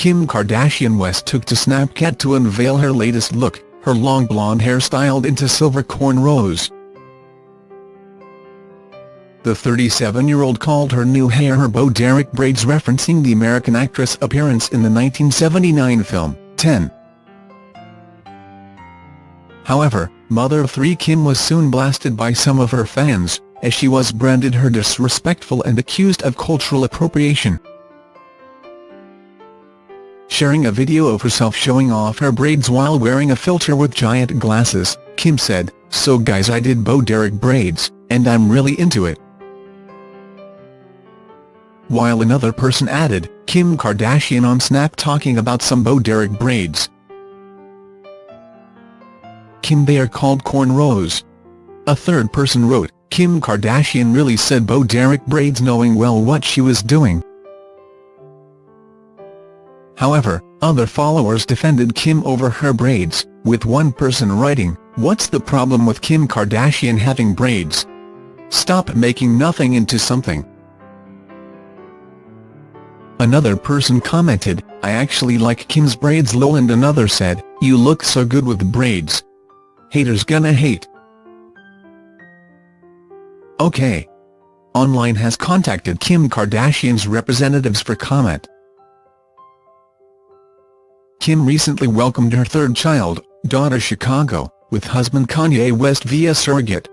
Kim Kardashian West took to Snapchat to unveil her latest look, her long blonde hair styled into silver cornrows. The 37-year-old called her new hair her Bo Derek braids referencing the American actress' appearance in the 1979 film, 10. However, mother of three Kim was soon blasted by some of her fans, as she was branded her disrespectful and accused of cultural appropriation. Sharing a video of herself showing off her braids while wearing a filter with giant glasses, Kim said, So guys I did Bo Derek braids, and I'm really into it while another person added, Kim Kardashian on Snap talking about some Bo Derek braids. Kim they are called cornrows. A third person wrote, Kim Kardashian really said Bo Derek braids knowing well what she was doing. However, other followers defended Kim over her braids, with one person writing, What's the problem with Kim Kardashian having braids? Stop making nothing into something. Another person commented, I actually like Kim's braids lol and another said, you look so good with braids. Haters gonna hate. Okay. Online has contacted Kim Kardashian's representatives for comment. Kim recently welcomed her third child, daughter Chicago, with husband Kanye West via surrogate.